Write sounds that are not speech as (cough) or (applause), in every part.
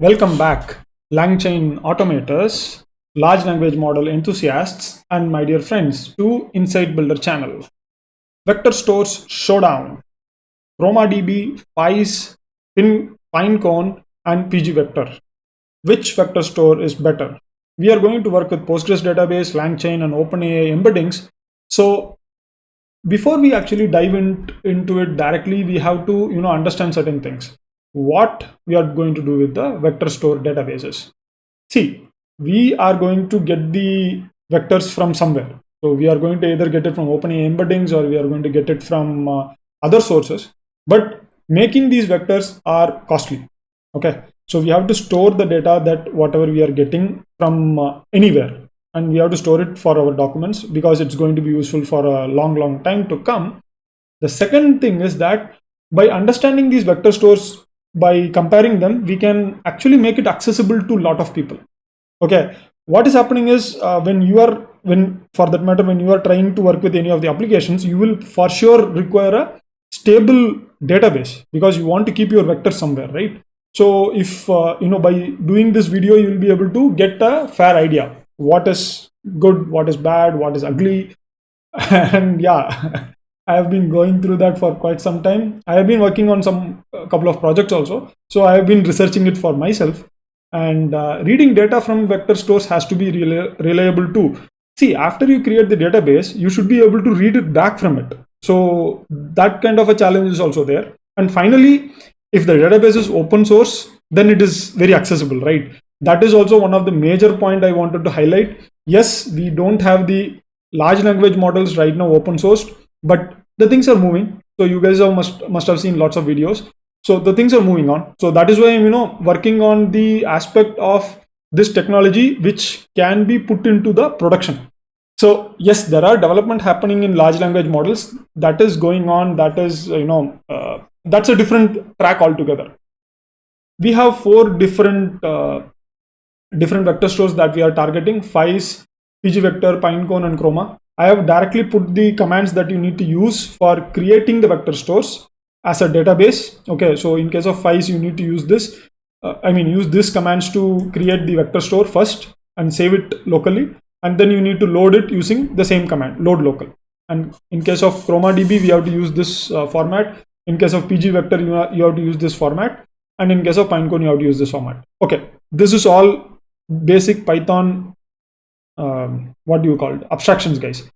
Welcome back, LangChain automators, large language model enthusiasts, and my dear friends to Insight Builder channel. Vector Stores Showdown, ChromaDB, FAISS, Pin, Pinecone, and PG Vector. Which vector store is better? We are going to work with Postgres database, LangChain, and OpenAI embeddings. So before we actually dive in, into it directly, we have to you know understand certain things what we are going to do with the vector store databases. See, we are going to get the vectors from somewhere. So we are going to either get it from OpenAI embeddings or we are going to get it from uh, other sources. But making these vectors are costly. Okay, so we have to store the data that whatever we are getting from uh, anywhere, and we have to store it for our documents because it's going to be useful for a long, long time to come. The second thing is that by understanding these vector stores by comparing them, we can actually make it accessible to a lot of people. Okay, what is happening is uh, when you are, when for that matter, when you are trying to work with any of the applications, you will for sure require a stable database because you want to keep your vector somewhere, right? So if, uh, you know, by doing this video, you will be able to get a fair idea. What is good, what is bad, what is ugly. (laughs) and yeah, (laughs) I have been going through that for quite some time. I have been working on some couple of projects also. So I have been researching it for myself. And uh, reading data from vector stores has to be reliable too. See, after you create the database, you should be able to read it back from it. So that kind of a challenge is also there. And finally, if the database is open source, then it is very accessible, right? That is also one of the major point I wanted to highlight. Yes, we don't have the large language models right now open sourced, but the things are moving. So you guys have must must have seen lots of videos. So the things are moving on. So that is why I'm you know working on the aspect of this technology which can be put into the production. So yes, there are development happening in large language models. That is going on. That is you know uh, that's a different track altogether. We have four different uh, different vector stores that we are targeting: FAISS, PG Vector, Pinecone, and Chroma. I have directly put the commands that you need to use for creating the vector stores as a database. Okay, so in case of FAISS, you need to use this. Uh, I mean, use this commands to create the vector store first and save it locally. And then you need to load it using the same command, load local. And in case of ChromaDB, we have to use this uh, format. In case of PG Vector, you, you have to use this format. And in case of Pinecone, you have to use this format. Okay, this is all basic Python um, what do you call it? Abstractions guys.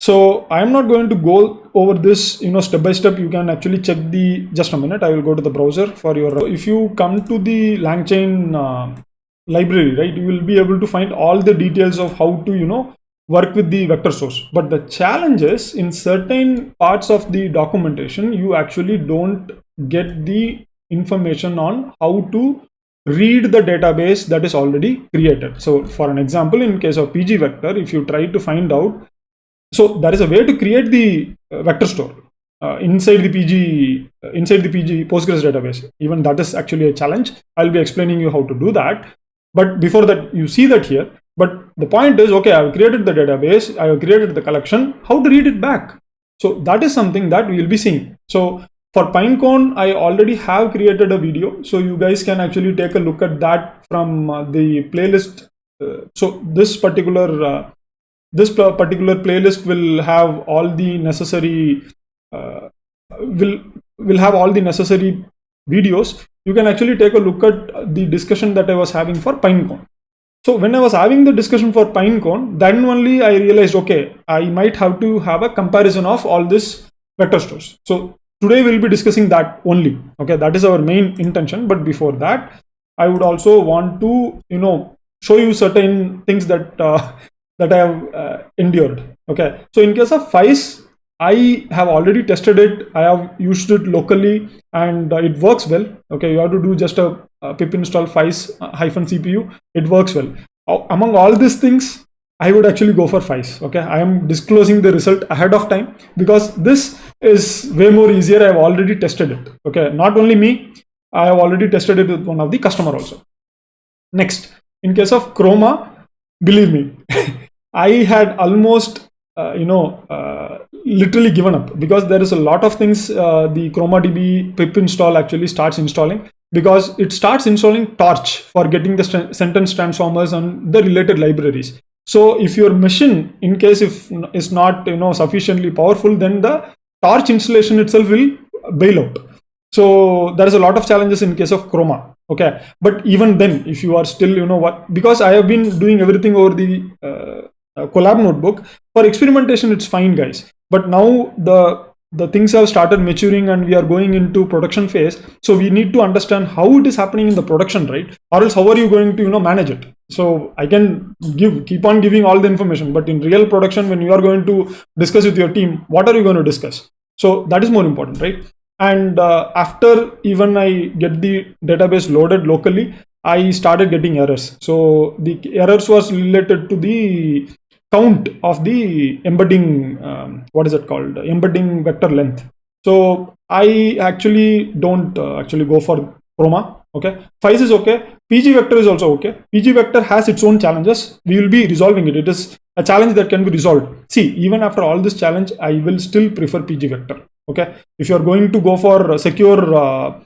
So i am not going to go over this you know step by step. You can actually check the just a minute i will go to the browser for your if you come to the langchain uh, library right you will be able to find all the details of how to you know work with the vector source. But the challenge is in certain parts of the documentation you actually don't get the information on how to read the database that is already created. So for an example, in case of PG vector, if you try to find out, so there is a way to create the uh, vector store uh, inside the PG, uh, inside the PG Postgres database. Even that is actually a challenge. I'll be explaining you how to do that. But before that, you see that here. But the point is, okay, I've created the database, I have created the collection, how to read it back. So that is something that we will be seeing. So for Pinecone, I already have created a video, so you guys can actually take a look at that from uh, the playlist. Uh, so this particular uh, this particular playlist will have all the necessary uh, will will have all the necessary videos. You can actually take a look at the discussion that I was having for Pinecone. So when I was having the discussion for Pinecone, then only I realized, okay, I might have to have a comparison of all this vector stores. So today we'll be discussing that only okay? That is our main intention but before that i would also want to you know show you certain things that uh, (laughs) that i have uh, endured okay? So in case of FAISS i have already tested it. I have used it locally and uh, it works well okay? You have to do just a, a pip install FAISS uh, hyphen cpu it works well. Among all these things I would actually go for FAISS Okay, I am disclosing the result ahead of time because this is way more easier. I have already tested it. Okay, not only me, I have already tested it with one of the customer also. Next, in case of Chroma, believe me, (laughs) I had almost uh, you know uh, literally given up because there is a lot of things uh, the ChromaDB pip install actually starts installing because it starts installing torch for getting the sentence transformers and the related libraries so if your machine in case if is not you know sufficiently powerful then the torch installation itself will bail out. So there is a lot of challenges in case of chroma okay? But even then if you are still you know what because i have been doing everything over the uh, uh, Colab notebook for experimentation it's fine guys. But now the the things have started maturing and we are going into production phase so we need to understand how it is happening in the production right? Or else how are you going to you know manage it? So i can give keep on giving all the information but in real production when you are going to discuss with your team what are you going to discuss so that is more important right? And uh, after even i get the database loaded locally i started getting errors. So the errors was related to the count of the embedding um, what is it called? Embedding vector length. So i actually don't uh, actually go for chroma okay? FAISS is okay. Pg vector is also okay. Pg vector has its own challenges. We will be resolving it. It is a challenge that can be resolved. See even after all this challenge i will still prefer pg vector. Okay? If you are going to go for secure uh,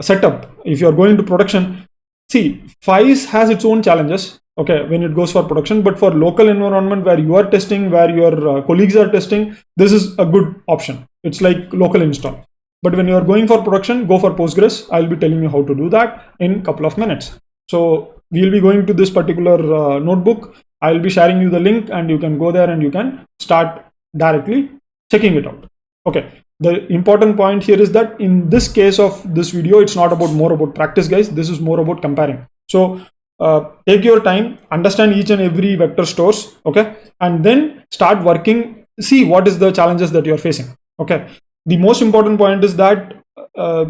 setup if you are going to production see FAISS has its own challenges okay when it goes for production. But for local environment where you are testing where your uh, colleagues are testing this is a good option. It's like local install but when you are going for production go for postgres. I'll be telling you how to do that in a couple of minutes. So we'll be going to this particular uh, notebook. I'll be sharing you the link and you can go there and you can start directly checking it out. Okay. The important point here is that in this case of this video it's not about more about practice guys. This is more about comparing. So uh, take your time. Understand each and every vector stores. Okay. And then start working. See what is the challenges that you're facing. Okay the most important point is that uh,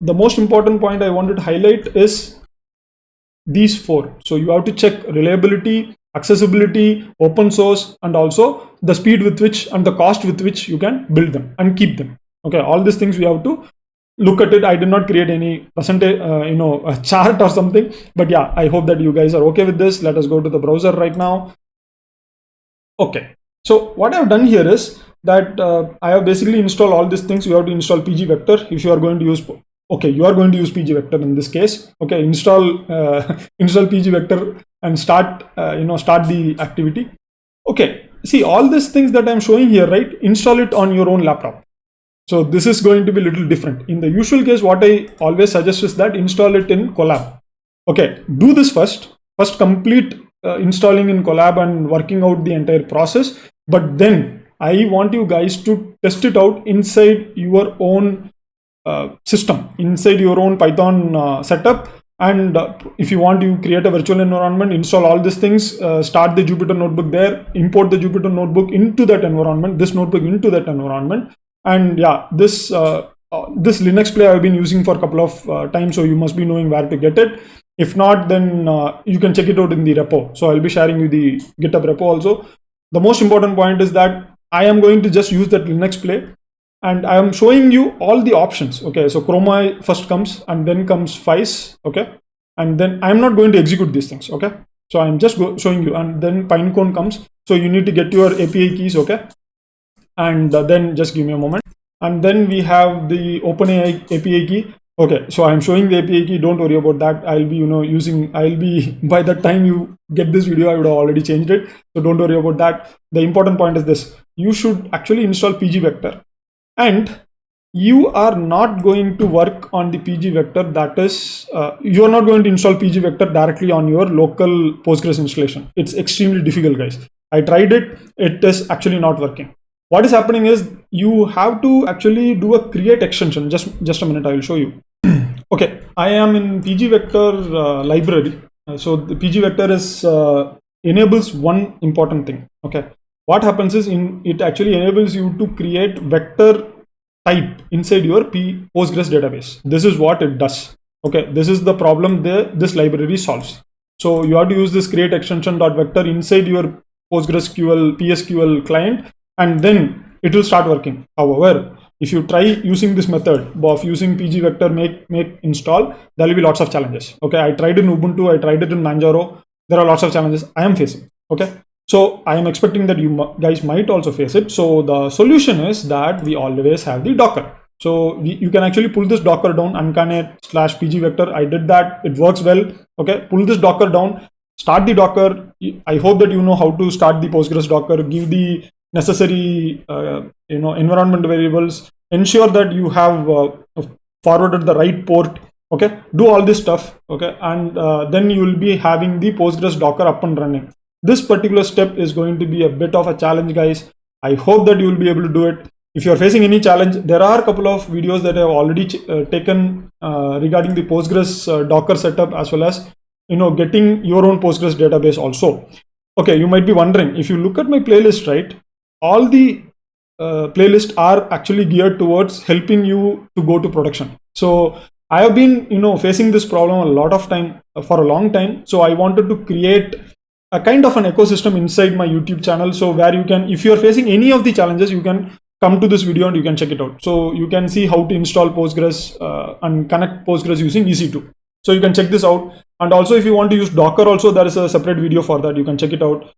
the most important point i wanted to highlight is these four. So you have to check reliability accessibility open source and also the speed with which and the cost with which you can build them and keep them. Okay all these things we have to look at it. I did not create any percentage uh, you know a chart or something but yeah i hope that you guys are okay with this. Let us go to the browser right now. Okay so what i've done here is that uh, i have basically installed all these things you have to install pg vector if you are going to use okay you are going to use pg vector in this case okay install uh, (laughs) install pg vector and start uh, you know start the activity okay see all these things that i'm showing here right install it on your own laptop so this is going to be little different. In the usual case, what I always suggest is that install it in Colab. Okay, do this first. First complete uh, installing in Colab and working out the entire process. But then I want you guys to test it out inside your own uh, system, inside your own Python uh, setup. And uh, if you want to create a virtual environment, install all these things, uh, start the Jupyter notebook there, import the Jupyter notebook into that environment, this notebook into that environment. And yeah this uh, uh, this linux play i've been using for a couple of times so you must be knowing where to get it. If not then you can check it out in the repo. So i'll be sharing you the github repo also. The most important point is that i am going to just use that linux play and i am showing you all the options okay? So chroma first comes and then comes FAISS okay? And then i'm not going to execute these things okay? So i'm just showing you and then pinecone comes. So you need to get your api keys okay? And uh, then just give me a moment. And then we have the OpenAI API key okay so i'm showing the api key. Don't worry about that. I'll be you know using i'll be (laughs) by the time you get this video i would have already changed it. So don't worry about that. The important point is this. You should actually install pg vector. And you are not going to work on the pg vector. That is uh, you are not going to install pg vector directly on your local postgres installation. It's extremely difficult guys. I tried it. It is actually not working. What is happening is you have to actually do a create extension. Just just a minute. I will show you okay i am in pg vector uh, library. Uh, so the pg vector is uh, enables one important thing okay? What happens is in it actually enables you to create vector type inside your P postgres database. This is what it does okay? This is the problem that this library solves. So you have to use this create extension dot vector inside your postgresql psql client and then it will start working. However, if you try using this method of using pg vector make make install, there will be lots of challenges. Okay, I tried in Ubuntu, I tried it in Manjaro. There are lots of challenges I am facing. Okay, So I am expecting that you guys might also face it. So the solution is that we always have the Docker. So we, you can actually pull this Docker down ankane slash pg vector. I did that. It works well. Okay, pull this Docker down, start the Docker. I hope that you know how to start the Postgres Docker, give the necessary uh, you know environment variables, ensure that you have uh, forwarded the right port okay? Do all this stuff okay? And uh, then you will be having the postgres docker up and running. This particular step is going to be a bit of a challenge guys. I hope that you will be able to do it. If you are facing any challenge there are a couple of videos that i have already uh, taken uh, regarding the postgres uh, docker setup as well as you know getting your own postgres database also. Okay you might be wondering if you look at my playlist right all the uh, playlists are actually geared towards helping you to go to production so I have been, you know, facing this problem a lot of time uh, for a long time. So I wanted to create a kind of an ecosystem inside my YouTube channel. So where you can, if you're facing any of the challenges, you can come to this video and you can check it out. So you can see how to install Postgres uh, and connect Postgres using EC2. So you can check this out. And also if you want to use Docker also, there is a separate video for that. You can check it out.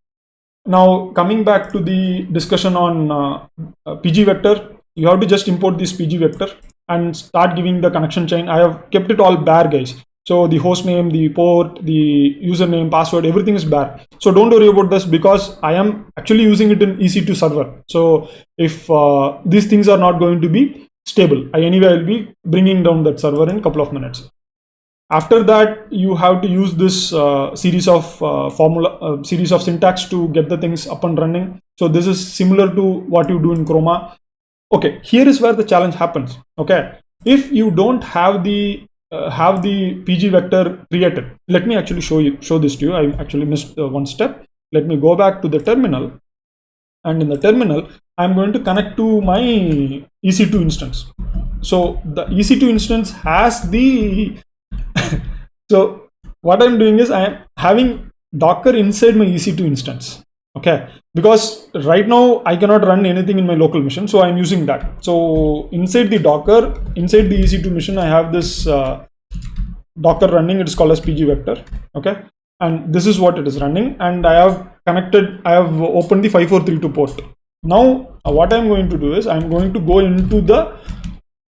Now coming back to the discussion on uh, uh PG vector, you have to just import this PG vector and start giving the connection chain. I have kept it all bare guys. So the host name, the port, the username, password, everything is bare. So don't worry about this because I am actually using it in EC2 server. So if uh, these things are not going to be stable, I anyway will be bringing down that server in a couple of minutes. After that, you have to use this uh, series of uh, formula, uh, series of syntax to get the things up and running. So this is similar to what you do in Chroma. Okay here is where the challenge happens. Okay if you don't have the uh, have the pg vector created let me actually show you show this to you. I actually missed uh, one step. Let me go back to the terminal. And in the terminal i'm going to connect to my ec2 instance. So the ec2 instance has the (laughs) so what i'm doing is i am having docker inside my ec2 instance okay? Because right now i cannot run anything in my local machine so i'm using that. So inside the docker inside the ec2 machine i have this uh, docker running. It is called as pg vector okay? And this is what it is running and i have connected i have opened the 5432 port. Now what i'm going to do is i'm going to go into the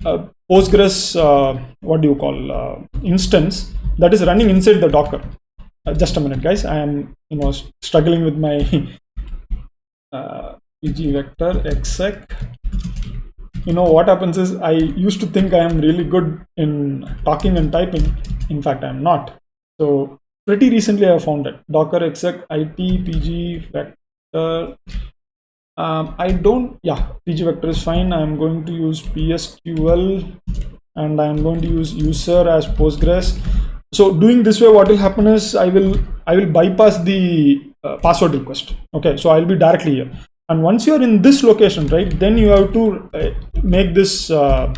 uh, postgres uh, what do you call uh, instance that is running inside the docker. Uh, just a minute guys. I am you know struggling with my (laughs) uh, pg vector exec. You know what happens is i used to think i am really good in talking and typing. In fact i'm not. So pretty recently i found it. Docker exec it pg vector um, i don't yeah pg vector is fine. I'm going to use psql and i'm going to use user as postgres. So doing this way what will happen is i will i will bypass the uh, password request. Okay so i'll be directly here. And once you're in this location right then you have to uh, make this uh,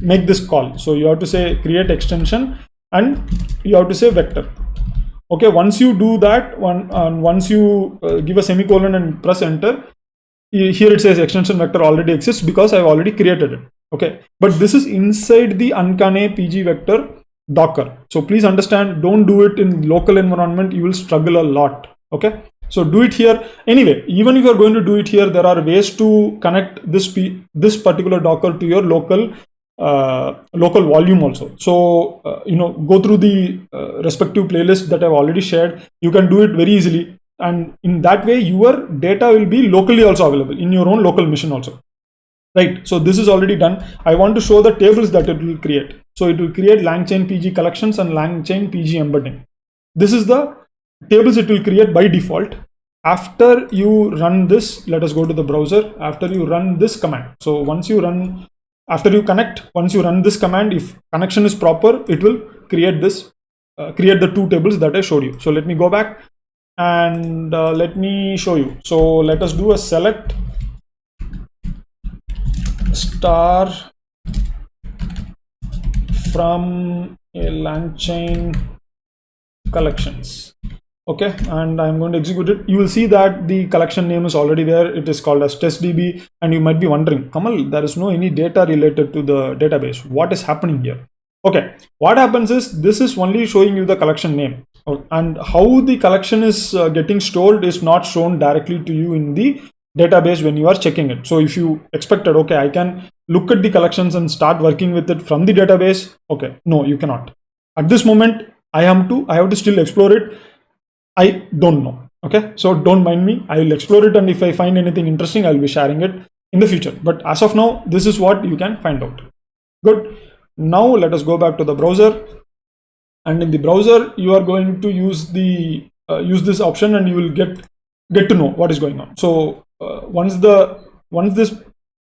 make this call. So you have to say create extension and you have to say vector. Okay once you do that one and once you uh, give a semicolon and press enter here it says extension vector already exists because i've already created it okay but this is inside the ankane pg vector Docker. So please understand, don't do it in local environment. You will struggle a lot. Okay. So do it here. Anyway, even if you're going to do it here, there are ways to connect this this particular Docker to your local uh, local volume also. So, uh, you know, go through the uh, respective playlist that I've already shared. You can do it very easily. And in that way, your data will be locally also available in your own local machine also. Right? So this is already done. I want to show the tables that it will create. So it will create langchain pg collections and langchain pg embedding. This is the tables it will create by default. After you run this let us go to the browser. After you run this command. So once you run after you connect once you run this command if connection is proper it will create this uh, create the two tables that i showed you. So let me go back and uh, let me show you. So let us do a select star from a LangChain collections. Okay? And i'm going to execute it. You will see that the collection name is already there. It is called as testdb and you might be wondering kamal there is no any data related to the database. What is happening here? Okay. What happens is this is only showing you the collection name and how the collection is uh, getting stored is not shown directly to you in the database when you are checking it. So if you expected, okay, I can look at the collections and start working with it from the database. Okay, no, you cannot. At this moment, I am to, I have to still explore it. I don't know. Okay, so don't mind me. I will explore it, and if I find anything interesting, I'll be sharing it in the future. But as of now, this is what you can find out. Good. Now let us go back to the browser. And in the browser, you are going to use the uh, use this option, and you will get get to know what is going on. So uh, once the once this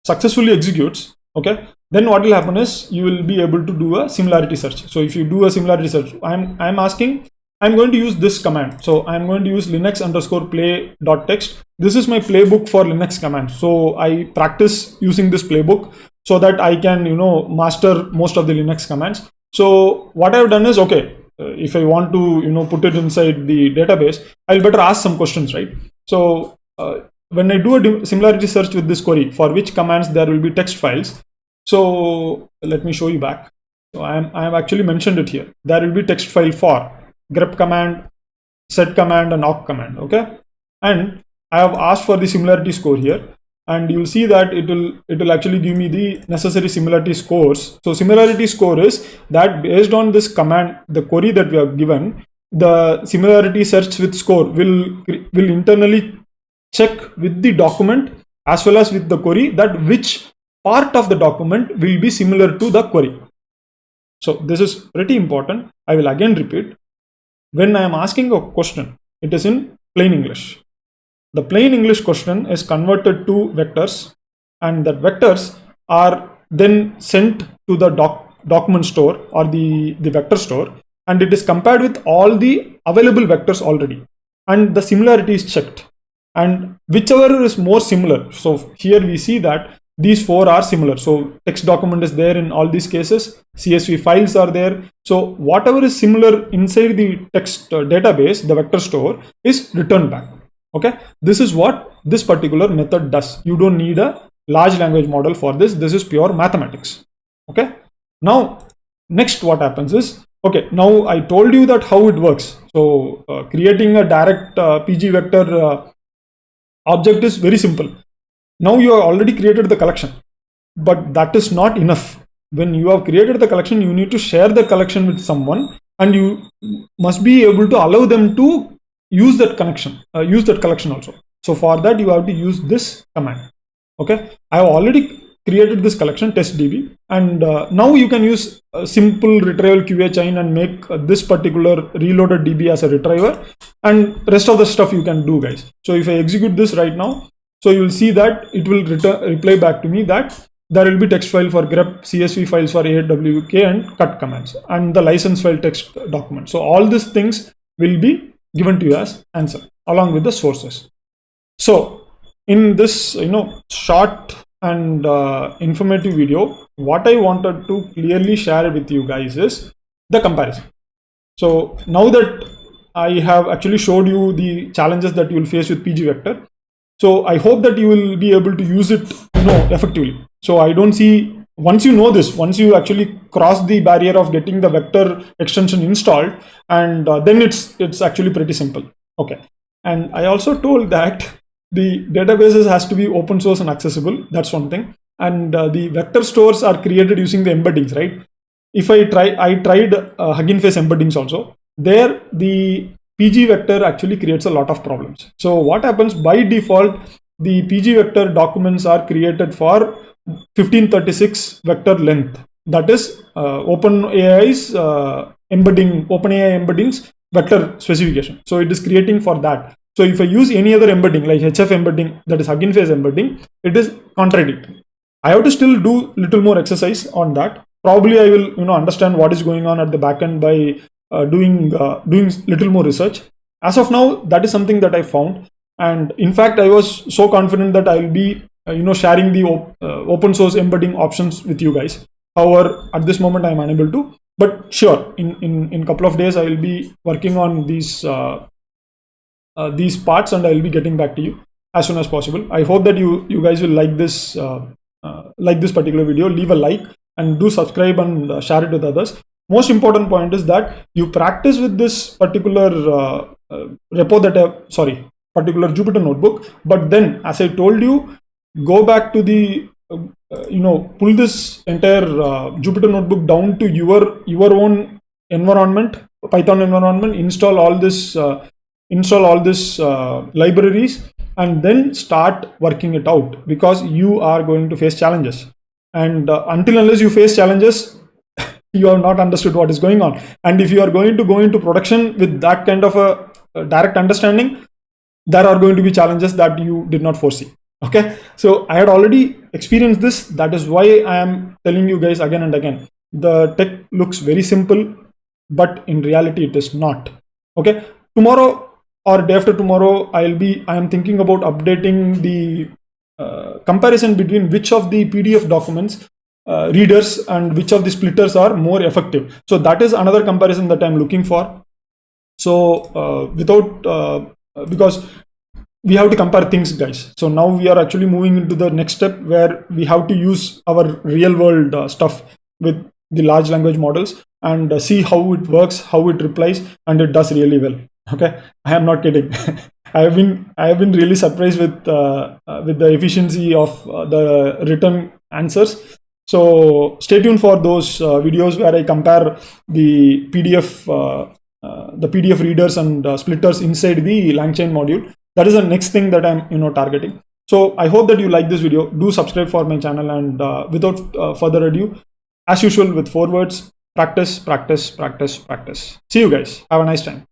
successfully executes, okay, then what will happen is you will be able to do a similarity search. So if you do a similarity search, I'm I'm asking I'm going to use this command. So I'm going to use linux underscore play dot text. This is my playbook for Linux command. So I practice using this playbook so that I can, you know, master most of the Linux commands. So what I've done is, okay, if I want to, you know, put it inside the database, I'll better ask some questions, right? So uh, when I do a similarity search with this query, for which commands there will be text files. So let me show you back. So I am I have actually mentioned it here. There will be text file for grep command, set command, and awk command. Okay, and I have asked for the similarity score here, and you'll see that it will it will actually give me the necessary similarity scores. So similarity score is that based on this command, the query that we have given, the similarity search with score will will internally check with the document as well as with the query that which part of the document will be similar to the query. So this is pretty important. I will again repeat when I am asking a question, it is in plain English. The plain English question is converted to vectors and that vectors are then sent to the doc, document store or the, the vector store and it is compared with all the available vectors already and the similarity is checked. And whichever is more similar. So here we see that these four are similar. So text document is there in all these cases csv files are there. So whatever is similar inside the text uh, database the vector store is returned back okay? This is what this particular method does. You don't need a large language model for this. This is pure mathematics. Okay? Now next what happens is okay now i told you that how it works. So uh, creating a direct uh, pg vector uh, object is very simple. Now you have already created the collection, but that is not enough. When you have created the collection, you need to share the collection with someone and you must be able to allow them to use that connection, uh, use that collection also. So for that, you have to use this command. Okay, I have already created this collection test db and uh, now you can use a simple retrieval qa chain and make uh, this particular reloaded db as a retriever and rest of the stuff you can do guys so if i execute this right now so you will see that it will return reply back to me that there will be text file for grep, CSV files for AWK and cut commands and the license file text document. So all these things will be given to you as answer along with the sources. So in this, you know, short and uh, informative video, what I wanted to clearly share with you guys is the comparison. So now that I have actually showed you the challenges that you will face with PG Vector, so I hope that you will be able to use it, you know, effectively. So I don't see once you know this, once you actually cross the barrier of getting the vector extension installed, and uh, then it's it's actually pretty simple. Okay. And I also told that the databases has to be open source and accessible. That's one thing. And uh, the vector stores are created using the embeddings, right? If I try, I tried uh, Hugging Face embeddings also. There, the PG vector actually creates a lot of problems. So what happens by default, the PG vector documents are created for 1536 vector length. That is uh, OpenAI's uh, embedding, OpenAI embeddings vector specification. So it is creating for that. So if I use any other embedding like HF embedding, that is Hugging Face embedding, it is contradicting. I have to still do little more exercise on that. Probably I will, you know, understand what is going on at the backend by uh, doing uh, doing little more research. As of now, that is something that I found, and in fact, I was so confident that I will be you know sharing the op open source embedding options with you guys. However, at this moment, I am unable to. But sure, in in in couple of days, I will be working on these these parts, and I will be getting back to you as soon as possible. I hope that you you guys will like this uh, uh, like this particular video. Leave a like and do subscribe and uh, share it with others. most important point is that you practice with this particular uh, uh, repo that I, sorry particular Jupyter notebook. But then, as I told you, go back to the uh, you know pull this entire uh, Jupyter notebook down to your your own environment, Python environment. Install all this uh, install all this uh, libraries and then start working it out because you are going to face challenges and uh, until unless you face challenges (laughs) you have not understood what is going on and if you are going to go into production with that kind of a, a direct understanding there are going to be challenges that you did not foresee okay? So i had already experienced this. That is why i am telling you guys again and again. The tech looks very simple but in reality it is not. Okay? Tomorrow or day after tomorrow i'll be i am thinking about updating the uh, comparison between which of the pdf documents uh, readers and which of the splitters are more effective. So that is another comparison that i'm looking for. So uh, without uh, because we have to compare things guys. So now we are actually moving into the next step where we have to use our real world uh, stuff with the large language models and uh, see how it works how it replies and it does really well. (laughs) Okay? I am not kidding. (laughs) I have been i have been really surprised with uh, uh, with the efficiency of uh, the written answers. So stay tuned for those uh, videos where i compare the pdf the pdf readers and splitters inside the langchain module that is the next thing that i'm you know targeting. So i hope that you like this video. Do subscribe for my channel and uh, without uh, further ado as usual with four words practice practice practice practice. See you guys. Have a nice time